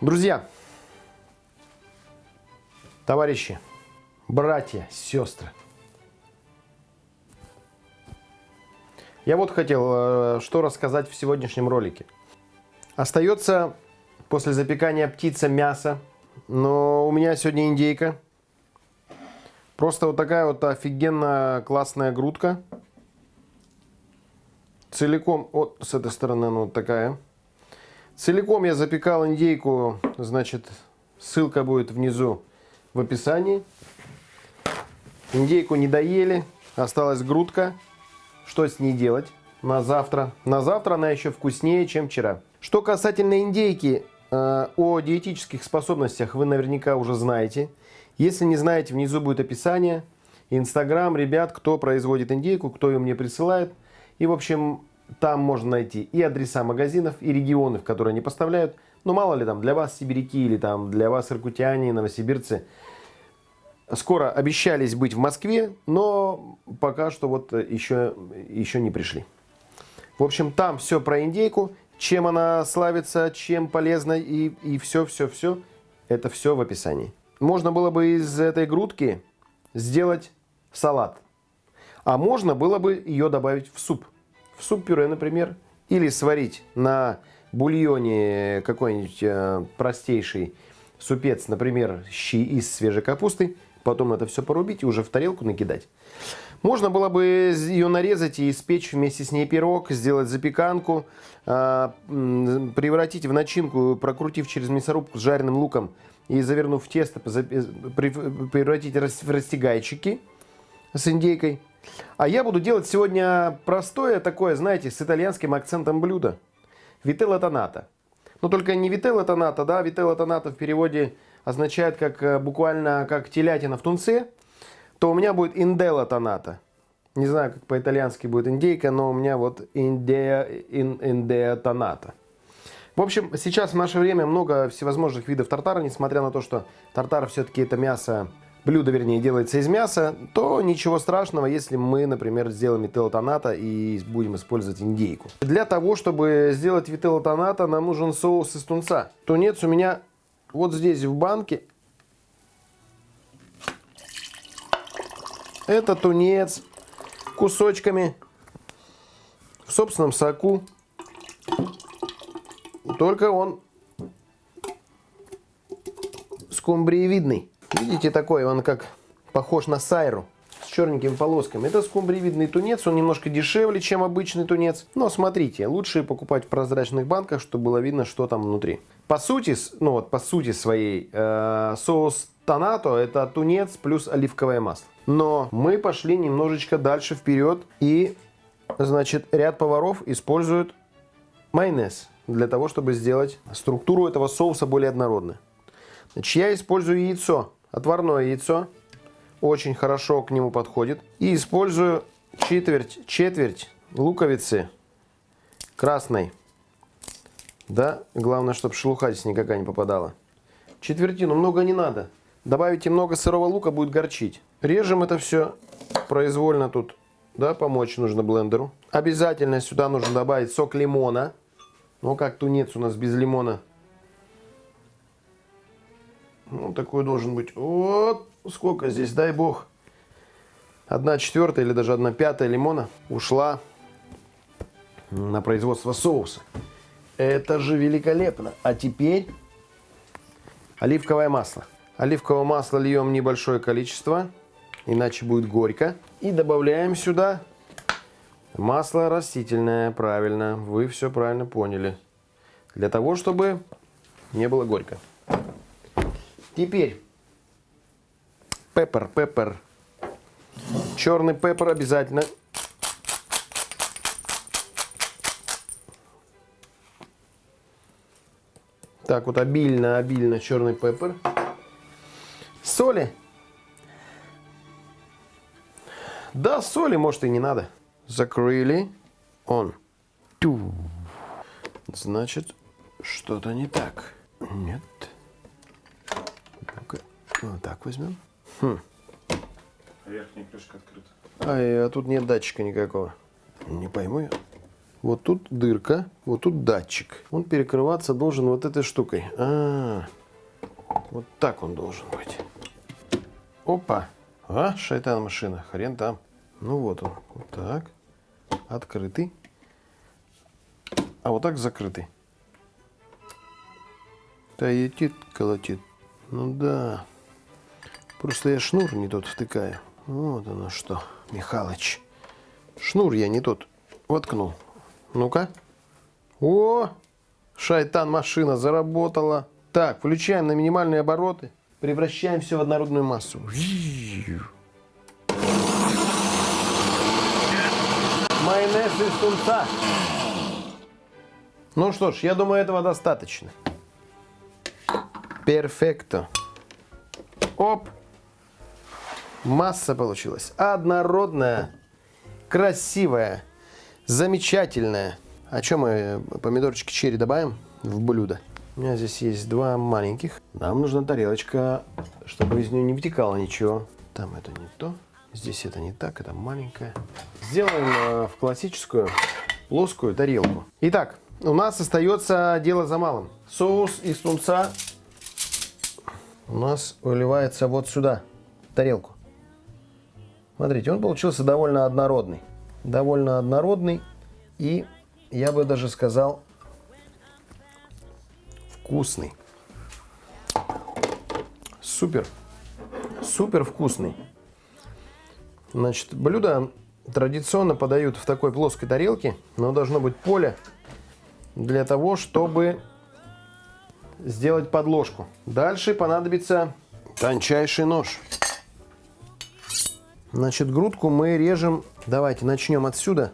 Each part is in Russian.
Друзья, товарищи, братья, сестры. Я вот хотел э, что рассказать в сегодняшнем ролике. Остается после запекания птица мясо, но у меня сегодня индейка. Просто вот такая вот офигенно классная грудка. Целиком, вот с этой стороны она вот такая. Целиком я запекал индейку, значит, ссылка будет внизу в описании. Индейку не доели, осталась грудка. Что с ней делать на завтра? На завтра она еще вкуснее, чем вчера. Что касательно индейки, э, о диетических способностях вы наверняка уже знаете. Если не знаете, внизу будет описание. Инстаграм, ребят, кто производит индейку, кто ее мне присылает. И, в общем, там можно найти и адреса магазинов, и регионы, в которые они поставляют. Ну, мало ли там, для вас сибиряки или там для вас иркутяне, новосибирцы. Скоро обещались быть в Москве, но пока что вот еще, еще не пришли. В общем, там все про индейку, чем она славится, чем полезна и, и все, все, все. Это все в описании. Можно было бы из этой грудки сделать салат. А можно было бы ее добавить в суп в суп-пюре, например, или сварить на бульоне какой-нибудь э, простейший супец, например, щи из свежей капусты, потом это все порубить и уже в тарелку накидать. Можно было бы ее нарезать и испечь вместе с ней пирог, сделать запеканку, э, превратить в начинку, прокрутив через мясорубку с жареным луком и завернув в тесто, превратить в растягайчики с индейкой. А я буду делать сегодня простое такое, знаете, с итальянским акцентом блюдо. Вителла тоната. Но только не вителла тоната, да, вителла тоната в переводе означает как э, буквально как телятина в тунце, то у меня будет инделла тоната. Не знаю, как по-итальянски будет индейка, но у меня вот индея, ин, индея тоната. В общем, сейчас в наше время много всевозможных видов тартара, несмотря на то, что тартар все-таки это мясо блюдо, вернее, делается из мяса, то ничего страшного, если мы, например, сделаем вителлотоната и будем использовать индейку. Для того, чтобы сделать вителлотоната, нам нужен соус из тунца. Тунец у меня вот здесь в банке. Это тунец кусочками в собственном соку. Только он скумбриевидный. Видите, такой он как похож на сайру с черненькими полосками. Это скумбриевидный тунец, он немножко дешевле, чем обычный тунец. Но смотрите, лучше покупать в прозрачных банках, чтобы было видно, что там внутри. По сути, ну вот по сути своей, э, соус тонато это тунец плюс оливковое масло. Но мы пошли немножечко дальше вперед и, значит, ряд поваров используют майонез для того, чтобы сделать структуру этого соуса более однородной. Значит, я использую яйцо отварное яйцо. Очень хорошо к нему подходит. И использую четверть, четверть луковицы красной. Да, главное, чтобы шелуха здесь никакая не попадала. Четвертину много не надо. Добавите много сырого лука, будет горчить. Режем это все произвольно тут. Да, помочь нужно блендеру. Обязательно сюда нужно добавить сок лимона. Ну, как тунец у нас без лимона ну, такой должен быть. Вот сколько здесь, дай бог. Одна четвертая или даже одна пятая лимона ушла на производство соуса. Это же великолепно. А теперь оливковое масло. Оливковое масло льем небольшое количество, иначе будет горько. И добавляем сюда масло растительное, правильно. Вы все правильно поняли. Для того, чтобы не было горько. Теперь пеппер, пеппер. Черный пеппер обязательно. Так вот обильно, обильно черный пеппер. Соли. Да, соли, может, и не надо. Закрыли. Он. Ту. Значит, что-то не так. Нет. Вот так возьмем. Хм. Верхняя крышка открыта. А, а тут нет датчика никакого. Не пойму я. Вот тут дырка, вот тут датчик. Он перекрываться должен вот этой штукой. А, -а, -а. вот так он должен быть. Опа. А, шайтан машина, хрен там. Ну вот он, вот так. Открытый. А вот так закрытый. Таетит, колотит. Ну да. Просто я шнур не тот втыкаю. Вот оно что, Михалыч. Шнур я не тот воткнул. Ну-ка. О, шайтан машина заработала. Так, включаем на минимальные обороты. Превращаем все в однородную массу. Майонез из тунца. Ну что ж, я думаю, этого достаточно. Перфекто. Оп. Масса получилась. Однородная, красивая, замечательная. А что мы помидорчики черри добавим в блюдо? У меня здесь есть два маленьких. Нам нужна тарелочка, чтобы из нее не вытекало ничего. Там это не то. Здесь это не так, это маленькая. Сделаем э, в классическую плоскую тарелку. Итак, у нас остается дело за малым. Соус из тунца у нас выливается вот сюда, в тарелку. Смотрите, он получился довольно однородный. Довольно однородный и, я бы даже сказал, вкусный. Супер. Супер вкусный. Значит, блюдо традиционно подают в такой плоской тарелке, но должно быть поле для того, чтобы сделать подложку. Дальше понадобится тончайший нож. Значит, грудку мы режем. Давайте начнем отсюда.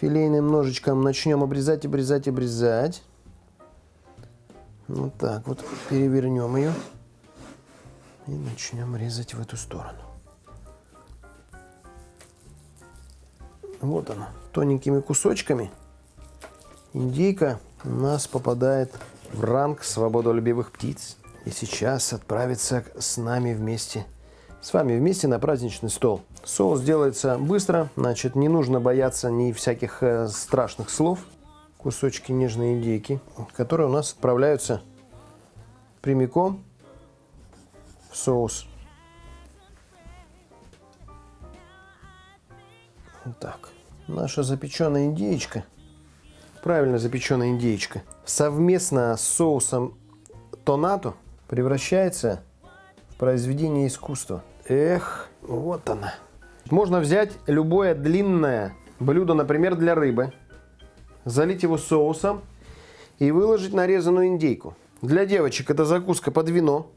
Филейным ножичком начнем обрезать, обрезать, обрезать. Вот так вот перевернем ее. И начнем резать в эту сторону. Вот она, тоненькими кусочками. Индейка у нас попадает в ранг свободолюбивых птиц. И сейчас отправится с нами вместе, с вами вместе на праздничный стол. Соус делается быстро, значит не нужно бояться ни всяких э, страшных слов. Кусочки нежной индейки, которые у нас отправляются прямиком в соус. Так. Наша запеченная индейка – правильно запеченная индейка, совместно с соусом тонато превращается в произведение искусства. Эх, вот она. Можно взять любое длинное блюдо, например, для рыбы, залить его соусом и выложить нарезанную индейку. Для девочек это закуска под вино,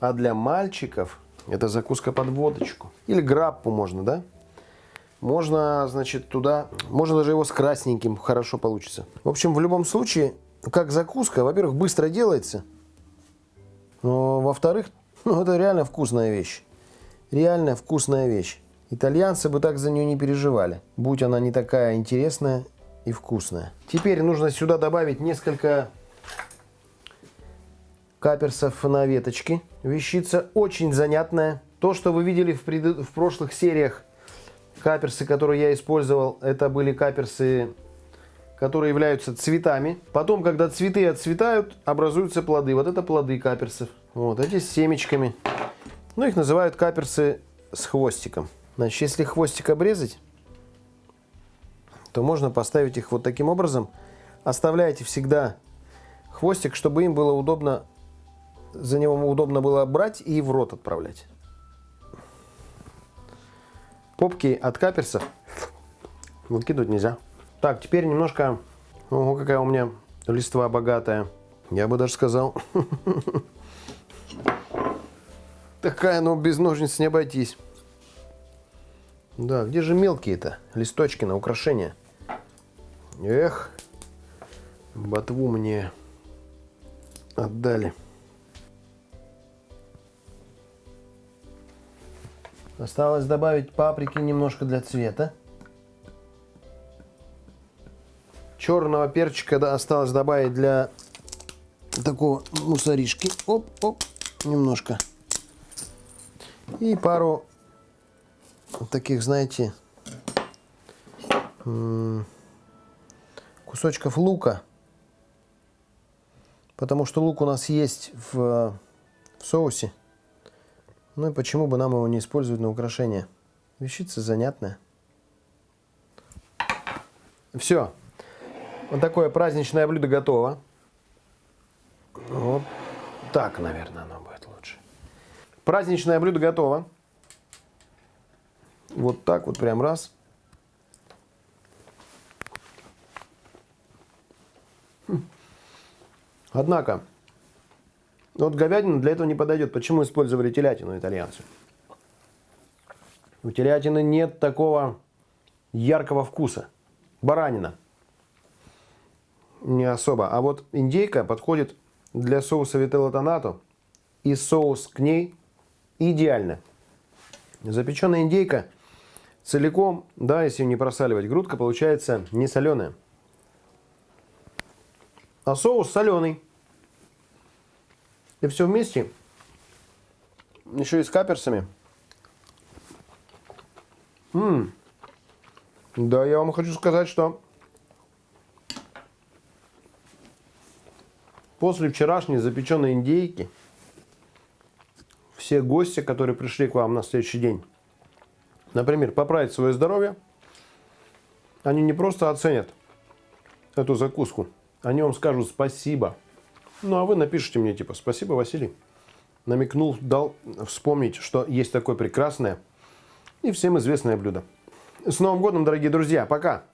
а для мальчиков это закуска под водочку. Или граппу можно, да? Можно, значит, туда, можно даже его с красненьким, хорошо получится. В общем, в любом случае, как закуска, во-первых, быстро делается, во-вторых, ну, это реально вкусная вещь. Реально вкусная вещь. Итальянцы бы так за нее не переживали, будь она не такая интересная и вкусная. Теперь нужно сюда добавить несколько каперсов на веточке. Вещица очень занятная. То, что вы видели в, пред... в прошлых сериях Каперсы, которые я использовал, это были каперсы, которые являются цветами. Потом, когда цветы отцветают, образуются плоды. Вот это плоды каперсов. Вот эти с семечками. Ну, их называют каперсы с хвостиком. Значит, если хвостик обрезать, то можно поставить их вот таким образом. Оставляйте всегда хвостик, чтобы им было удобно, за него удобно было брать и в рот отправлять попки от каперсов выкидывать нельзя. Так, теперь немножко... Ого, какая у меня листва богатая. Я бы даже сказал... Такая, но без ножниц не обойтись. Да, где же мелкие-то листочки на украшение? Эх, ботву мне отдали. Осталось добавить паприки немножко для цвета. Черного перчика да, осталось добавить для такого мусоришки. Оп, оп, немножко. И пару таких, знаете, кусочков лука. Потому что лук у нас есть в, в соусе. Ну и почему бы нам его не использовать на украшение? Вещица занятная. Все. Вот такое праздничное блюдо готово. Вот так, наверное, оно будет лучше. Праздничное блюдо готово. Вот так вот прям раз. Хм. Однако, вот говядина для этого не подойдет. Почему использовали телятину итальянцы? У телятины нет такого яркого вкуса. Баранина. Не особо. А вот индейка подходит для соуса вителла. И соус к ней идеально. Запеченная индейка целиком, да, если не просаливать, грудка получается не соленая. А соус соленый. И все вместе. Еще и с каперсами. М да, я вам хочу сказать, что после вчерашней запеченной индейки все гости, которые пришли к вам на следующий день, например, поправить свое здоровье, они не просто оценят эту закуску, они вам скажут спасибо. Ну, а вы напишите мне, типа, спасибо, Василий. Намекнул, дал вспомнить, что есть такое прекрасное и всем известное блюдо. С Новым годом, дорогие друзья. Пока.